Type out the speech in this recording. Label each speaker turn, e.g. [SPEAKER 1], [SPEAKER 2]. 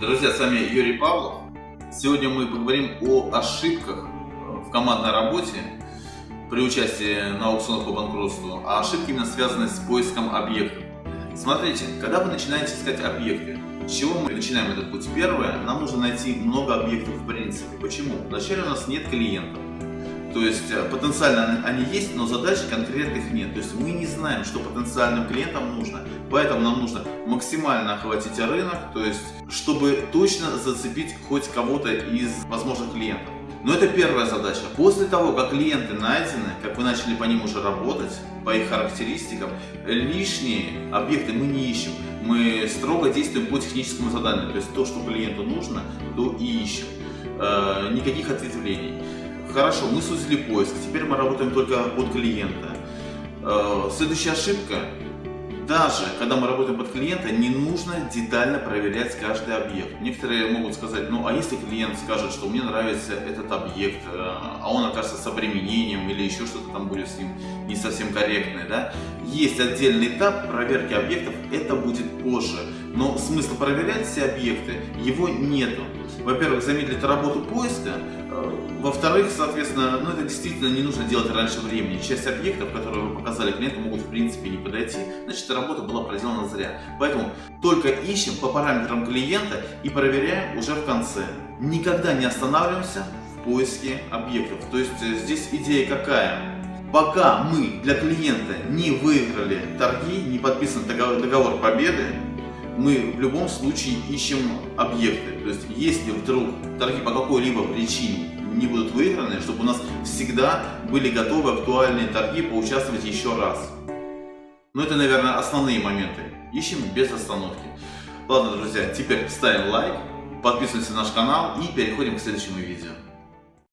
[SPEAKER 1] Друзья, с вами Юрий Павлов. Сегодня мы поговорим о ошибках в командной работе при участии на аукционах по банкротству, а ошибки именно связаны с поиском объектов. Смотрите, когда вы начинаете искать объекты, с чего мы начинаем этот путь? Первое, нам нужно найти много объектов в принципе. Почему? Вначале у нас нет клиентов. То есть э, потенциально они есть, но задач конкретных нет. То есть мы не знаем, что потенциальным клиентам нужно. Поэтому нам нужно максимально охватить рынок, то есть чтобы точно зацепить хоть кого-то из возможных клиентов. Но это первая задача. После того, как клиенты найдены, как вы начали по ним уже работать, по их характеристикам, лишние объекты мы не ищем. Мы строго действуем по техническому заданию. То есть то, что клиенту нужно, то и ищем. Э, никаких ответвлений. Хорошо, мы сузили поиск, теперь мы работаем только под клиента. Э, следующая ошибка. Даже когда мы работаем под клиента, не нужно детально проверять каждый объект. Некоторые могут сказать, ну а если клиент скажет, что мне нравится этот объект, э, а он окажется с обременением или еще что-то там будет с ним не совсем корректное, да? Есть отдельный этап проверки объектов, это будет позже. Но смысла проверять все объекты, его нету. Во-первых, замедлит работу поиска, во-вторых, соответственно, ну это действительно не нужно делать раньше времени. Часть объектов, которые вы показали клиенту, могут в принципе не подойти, значит работа была проделана зря. Поэтому только ищем по параметрам клиента и проверяем уже в конце. Никогда не останавливаемся в поиске объектов. То есть э, здесь идея какая? Пока мы для клиента не выиграли торги, не подписан договор, договор победы, мы в любом случае ищем объекты. То есть если вдруг торги по какой-либо причине не будут выиграны, чтобы у нас всегда были готовы актуальные торги поучаствовать еще раз. Ну это, наверное, основные моменты. Ищем без остановки. Ладно, друзья, теперь ставим лайк, подписываемся на наш канал и переходим к следующему видео.